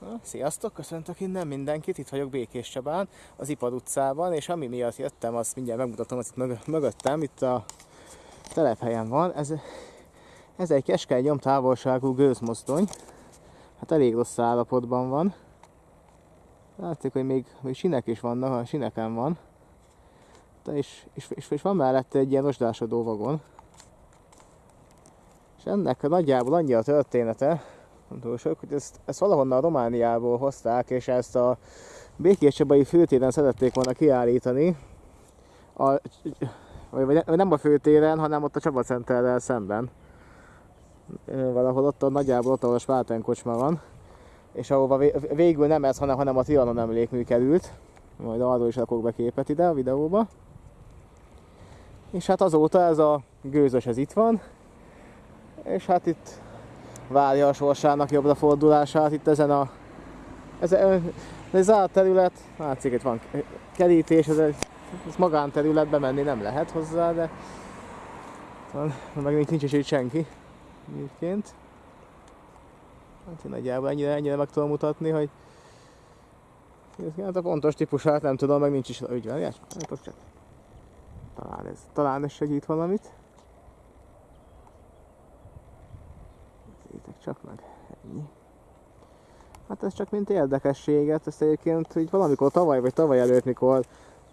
Na, sziasztok, köszöntök innen mindenkit, itt vagyok Békés Csabán, az Ipad utcában, és ami miatt jöttem, azt mindjárt megmutatom, az itt mög- mögöttem, itt a telephelyen van. Ez, ez egy keskeny nyomtávolságú gőzmozdony, hát elég rossz állapotban van. Látszik, hogy még, még sinek is vannak, a sineken van. De és, és, és, és van mellette egy ilyen rozsdásodó vagon. És ennek nagyjából annyi a története, nem túl sok, hogy ezt, ezt valahonnan Romániából hozták, és ezt a Békés Csabai főtéren szerették volna kiállítani. A, vagy, vagy nem a főtéren, hanem ott a Csaba Centerrel szemben. Valahol ott a nagyjából ott, ahol a Spárten kocsma van. És ahova vé- végül nem ez, hanem, hanem a Trianon emlékmű került. Majd arról is rakok be képet ide a videóba. És hát azóta ez a gőzös ez itt van. És hát itt várja a sorsának jobbra fordulását itt ezen a ez, ez zárt terület, látszik itt van kerítés, ez egy ez magánterület, bemenni nem lehet hozzá, de van, meg nincs, nincs is itt senki egyébként. Hát én nagyjából ennyire, ennyire meg tudom mutatni, hogy hát a pontos típusát nem tudom, meg nincs is ügyvelés. Hát talán ez, talán ez segít valamit. Csak meg, ennyi. Hát ez csak mint érdekességet, ezt egyébként így valamikor tavaly vagy tavaly előtt, mikor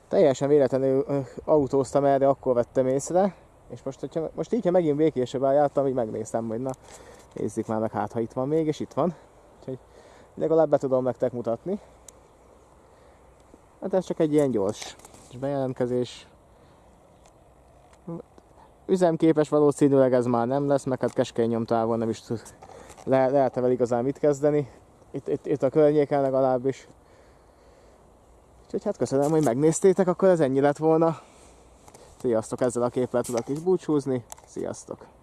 teljesen véletlenül autóztam erre, akkor vettem észre, és most, hogyha, most így, ha megint békésebben jártam, így megnéztem, hogy na, nézzük már meg, hát ha itt van még, és itt van. Úgyhogy legalább be tudom nektek mutatni. Hát ez csak egy ilyen gyors bejelentkezés. Üzemképes valószínűleg ez már nem lesz, meg hát keskeny nyomtávon nem is tud, le, lehet vele igazán mit kezdeni. Itt, itt, itt a környéken legalábbis. Úgyhogy hát köszönöm, hogy megnéztétek, akkor ez ennyi lett volna. Sziasztok, ezzel a képpel tudok is búcsúzni. Sziasztok!